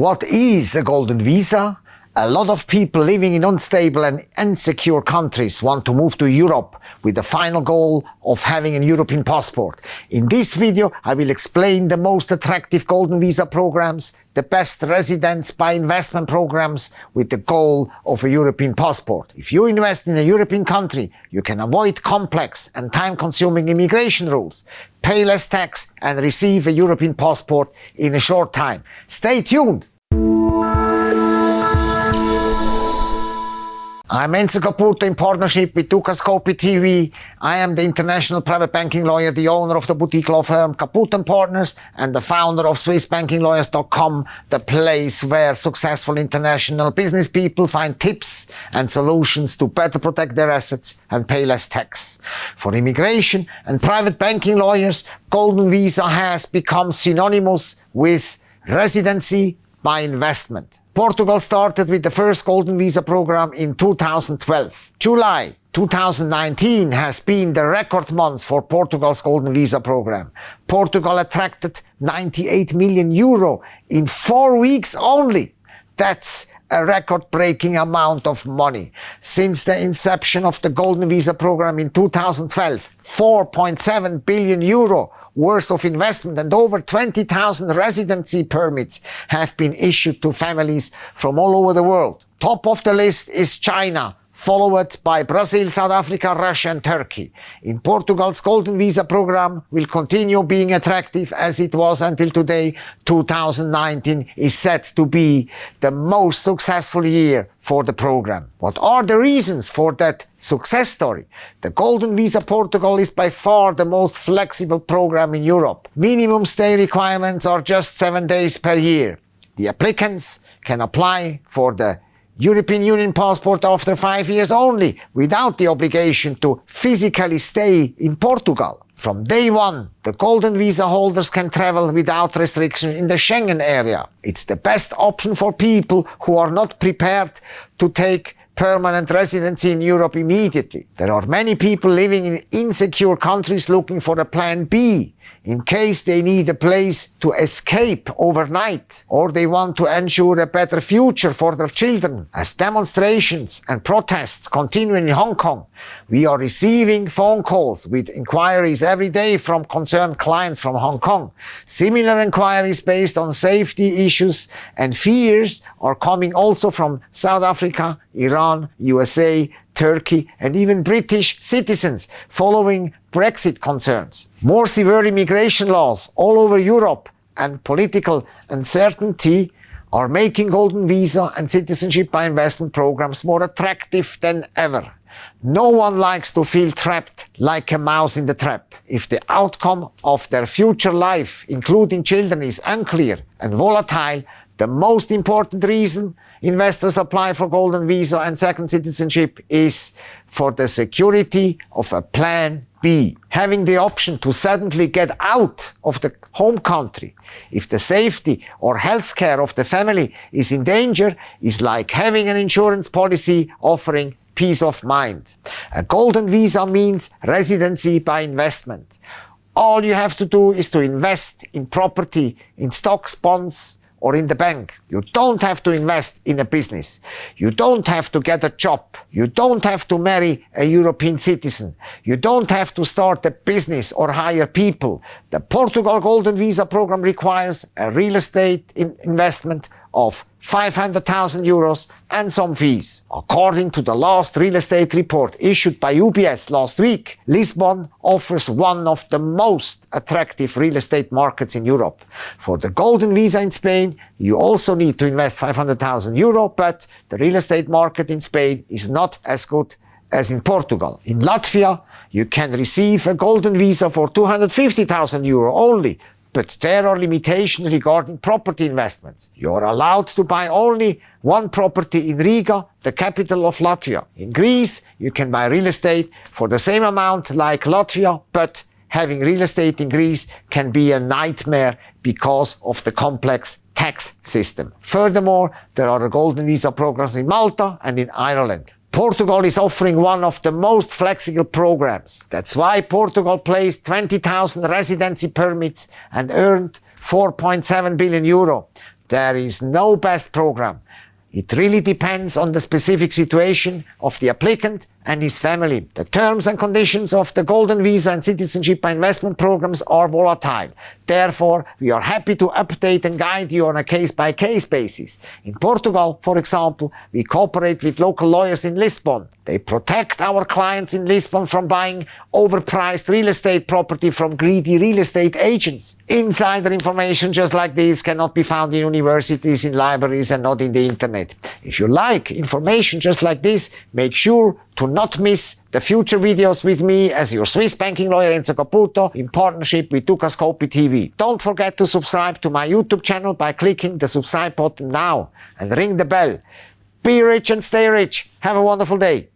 What is a golden visa? A lot of people living in unstable and insecure countries want to move to Europe with the final goal of having a European passport. In this video, I will explain the most attractive golden visa programs, the best residence by investment programs with the goal of a European passport. If you invest in a European country, you can avoid complex and time-consuming immigration rules, pay less tax and receive a European passport in a short time. Stay tuned! I'm Enzo Caputo in partnership with Dukascopy TV. I am the international private banking lawyer, the owner of the boutique law firm Caputo & Partners, and the founder of SwissBankingLawyers.com, the place where successful international business people find tips and solutions to better protect their assets and pay less tax. For immigration and private banking lawyers, Golden Visa has become synonymous with residency by investment. Portugal started with the first Golden Visa program in 2012. July 2019 has been the record month for Portugal's Golden Visa program. Portugal attracted 98 million euro in four weeks only. That's a record-breaking amount of money. Since the inception of the Golden Visa program in 2012, 4.7 billion euro worth of investment and over 20,000 residency permits have been issued to families from all over the world. Top of the list is China, followed by Brazil, South Africa, Russia and Turkey. In Portugal's Golden Visa program will continue being attractive as it was until today. 2019 is set to be the most successful year for the program. What are the reasons for that success story? The Golden Visa Portugal is by far the most flexible program in Europe. Minimum stay requirements are just seven days per year. The applicants can apply for the European Union passport after five years only, without the obligation to physically stay in Portugal. From day one, the golden visa holders can travel without restriction in the Schengen area. It's the best option for people who are not prepared to take permanent residency in Europe immediately. There are many people living in insecure countries looking for a plan B in case they need a place to escape overnight or they want to ensure a better future for their children. As demonstrations and protests continue in Hong Kong, we are receiving phone calls with inquiries every day from concerned clients from Hong Kong. Similar inquiries based on safety issues and fears are coming also from South Africa, Iran, USA, Turkey and even British citizens following Brexit concerns. More severe immigration laws all over Europe and political uncertainty are making golden visa and citizenship by investment programs more attractive than ever. No one likes to feel trapped like a mouse in the trap. If the outcome of their future life, including children, is unclear and volatile, the most important reason investors apply for golden visa and second citizenship is for the security of a plan B. Having the option to suddenly get out of the home country if the safety or health care of the family is in danger is like having an insurance policy offering peace of mind. A golden visa means residency by investment. All you have to do is to invest in property, in stocks, bonds, or in the bank. You don't have to invest in a business. You don't have to get a job. You don't have to marry a European citizen. You don't have to start a business or hire people. The Portugal Golden Visa program requires a real estate in investment of 500,000 euros and some fees. According to the last real estate report issued by UBS last week, Lisbon offers one of the most attractive real estate markets in Europe. For the golden visa in Spain, you also need to invest 500,000 euro, but the real estate market in Spain is not as good as in Portugal. In Latvia, you can receive a golden visa for 250,000 euro only, but there are limitations regarding property investments. You are allowed to buy only one property in Riga, the capital of Latvia. In Greece, you can buy real estate for the same amount like Latvia, but having real estate in Greece can be a nightmare because of the complex tax system. Furthermore, there are golden visa programs in Malta and in Ireland. Portugal is offering one of the most flexible programs. That's why Portugal placed 20,000 residency permits and earned 4.7 billion euro. There is no best program. It really depends on the specific situation of the applicant and his family. The terms and conditions of the Golden Visa and Citizenship by Investment programs are volatile. Therefore, we are happy to update and guide you on a case-by-case basis. In Portugal, for example, we cooperate with local lawyers in Lisbon. They protect our clients in Lisbon from buying overpriced real estate property from greedy real estate agents. Insider information just like this cannot be found in universities, in libraries and not in the internet. If you like information just like this, make sure to not miss the future videos with me as your Swiss banking lawyer Enzo Caputo in partnership with Dukascopy TV. Don't forget to subscribe to my YouTube channel by clicking the subscribe button now and ring the bell. Be rich and stay rich. Have a wonderful day.